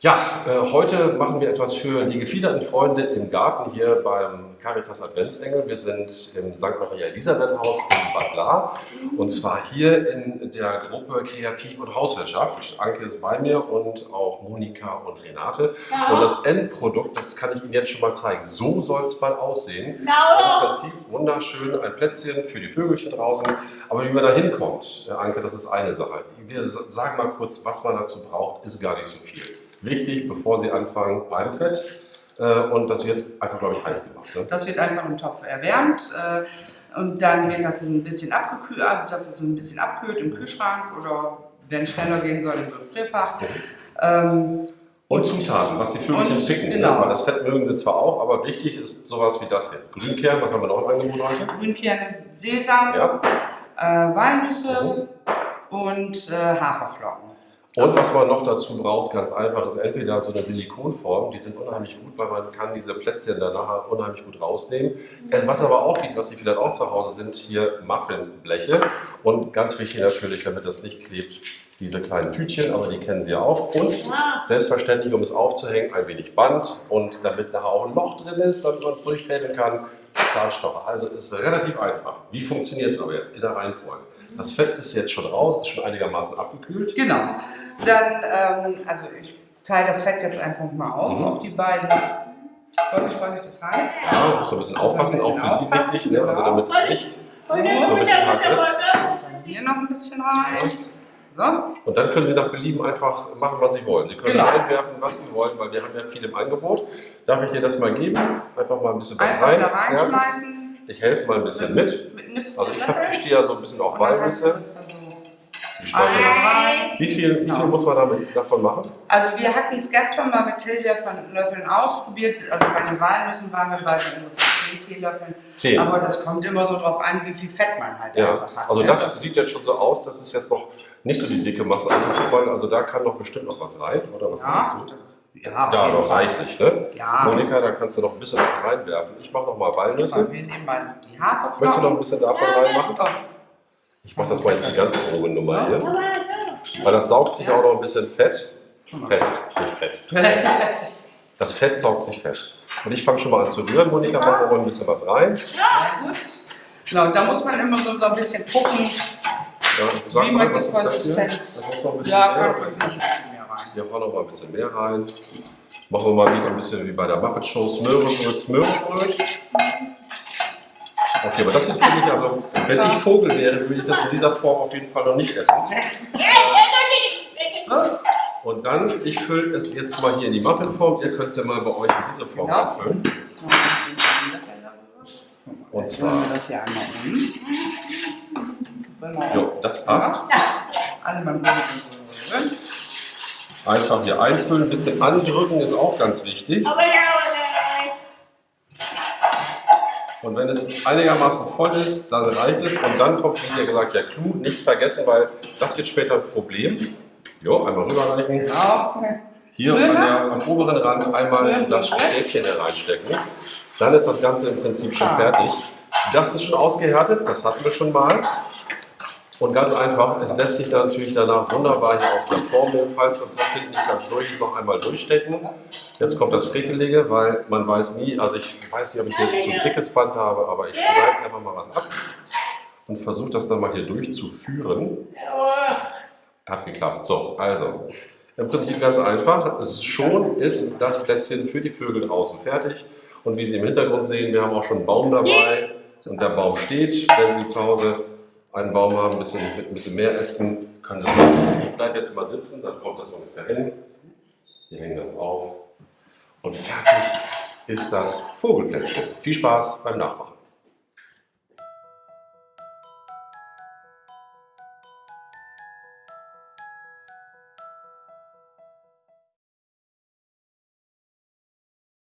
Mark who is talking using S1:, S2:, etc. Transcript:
S1: Ja, äh, heute machen wir etwas für die gefiederten Freunde im Garten hier beim Caritas Adventsengel. Wir sind im St. Maria Elisabeth Haus in Bad Lahr und zwar hier in der Gruppe Kreativ- und Hauswirtschaft. Anke ist bei mir und auch Monika und Renate. Ja. Und das Endprodukt, das kann ich Ihnen jetzt schon mal zeigen. So soll es mal aussehen. Ja. Im Prinzip wunderschön, ein Plätzchen für die Vögelchen draußen. Aber wie man da hinkommt, Anke, das ist eine Sache. Wir sagen mal kurz, was man dazu braucht, ist gar nicht so viel wichtig, bevor Sie anfangen, Palmfett. Äh, und das wird einfach, glaube ich, heiß gemacht. Ne?
S2: Das wird einfach im Topf erwärmt. Äh, und dann wird das ein bisschen abgekühlt, dass es ein bisschen abkühlt im Kühlschrank oder wenn es schneller gehen soll im Gefrierfach. Okay.
S1: Ähm, und Zutaten, was die Vögelchen picken. Ne? Genau. Ne? Weil das Fett mögen sie zwar auch, aber wichtig ist sowas wie das hier. Grünkern, was haben wir noch im Angebot heute?
S2: Grünkerne, Sesam, ja. äh, Walnüsse mhm. und äh, Haferflocken.
S1: Und was man noch dazu braucht, ganz einfach, ist entweder so eine Silikonform, die sind unheimlich gut, weil man kann diese Plätzchen danach unheimlich gut rausnehmen. Was aber auch geht, was Sie vielleicht auch zu Hause sind, hier Muffinbleche. Und ganz wichtig natürlich, damit das nicht klebt, diese kleinen Tütchen, aber die kennen Sie ja auch. Und selbstverständlich, um es aufzuhängen, ein wenig Band und damit nachher auch ein Loch drin ist, damit man es durchfädeln kann, Zahnstocher. Also ist relativ einfach. Wie funktioniert es aber jetzt in der Reihenfolge? Das Fett ist jetzt schon raus, ist schon einigermaßen abgekühlt.
S2: Genau. Dann, ähm, also ich teile das Fett jetzt einfach mal auf, mhm. auf die beiden. Vorsicht, Vorsicht, das heißt.
S1: Ja, muss man ein bisschen aufpassen, ein bisschen auch für Sie wichtig, ne? also damit es nicht so richtig heiß wird.
S2: Dann hier noch ein bisschen rein.
S1: So. Und dann können Sie nach Belieben einfach machen, was Sie wollen. Sie können genau. einwerfen, was Sie wollen, weil wir haben ja viel im Angebot. Darf ich dir das mal geben? Einfach mal ein bisschen was
S2: rein. Da reinschmeißen.
S1: Ich helfe mal ein bisschen mit. Also ich, ich stehe ja so ein bisschen auf Walnüsse. Wie viel, wie viel muss man damit, davon machen?
S2: Also wir hatten es gestern mal mit Teelöffeln ausprobiert. Also bei den Walnüssen waren wir bei ungefähr 10 Teelöffeln. 10. Aber das kommt immer so drauf an, wie viel Fett man halt
S1: ja. einfach hat. Also das, das sieht jetzt schon so aus, das ist jetzt noch nicht so die dicke Masse angefangen. Also da kann doch bestimmt noch was rein, oder was ja. meinst du? Ja, ja doch reichlich, ne? Ja. Monika, da kannst du noch ein bisschen was reinwerfen. Ich mache noch mal Walnüsse.
S2: Wir nehmen mal die Haferflocken.
S1: Möchtest du noch ein bisschen davon reinmachen? Ich mache das mal jetzt die ganz grobe Nummer hier. Weil das saugt sich auch noch ein bisschen Fett fest, nicht Fett. Das Fett saugt sich fest. Und ich fange schon mal an zu rühren. Monika, machen wir mal ein bisschen was rein.
S2: Ja, gut. Genau, da muss man immer so ein bisschen gucken,
S1: ja, sag wie was ist das hier? Das muss noch ein bisschen ja, mehr rein. Hier auch noch mal ein bisschen mehr rein. Machen wir mal wie so ein bisschen wie bei der Muppet Show Smörenbröt, Smörenbröt. Okay, aber das sind für mich, also, wenn ich Vogel wäre, würde ich das in dieser Form auf jeden Fall noch nicht essen. Und dann, ich fülle es jetzt mal hier in die Muffinform. Ihr könnt es ja mal bei euch in diese Form genau. abfüllen. Und zwar. Das hier einmal um. Jo, das passt. Einfach hier einfüllen, ein bisschen andrücken ist auch ganz wichtig. Und wenn es einigermaßen voll ist, dann reicht es. Und dann kommt, wie gesagt, der Clou. Nicht vergessen, weil das wird später ein Problem. Jo, einmal rüberreichen. Hier an der, am oberen Rand einmal das Stäbchen hereinstecken. Dann ist das Ganze im Prinzip schon fertig. Das ist schon ausgehärtet, das hatten wir schon mal. Und ganz einfach, es lässt sich dann natürlich danach wunderbar hier aus der Form nehmen, falls das noch hinten nicht ganz durch ist, noch einmal durchstecken. Jetzt kommt das Frickelige, weil man weiß nie, also ich weiß nicht, ob ich hier zu dickes Band habe, aber ich schneide einfach mal was ab und versuche das dann mal hier durchzuführen. Hat geklappt. So, also, im Prinzip ganz einfach. Schon ist das Plätzchen für die Vögel draußen fertig. Und wie Sie im Hintergrund sehen, wir haben auch schon einen Baum dabei. Und der Baum steht, wenn Sie zu Hause einen Baum haben, ein bisschen, mit ein bisschen mehr Ästen, können Sie es machen. Ich bleibe jetzt mal sitzen, dann kommt das ungefähr hin. Wir hängen das auf und fertig ist das Vogelplätzchen. Viel Spaß beim Nachmachen.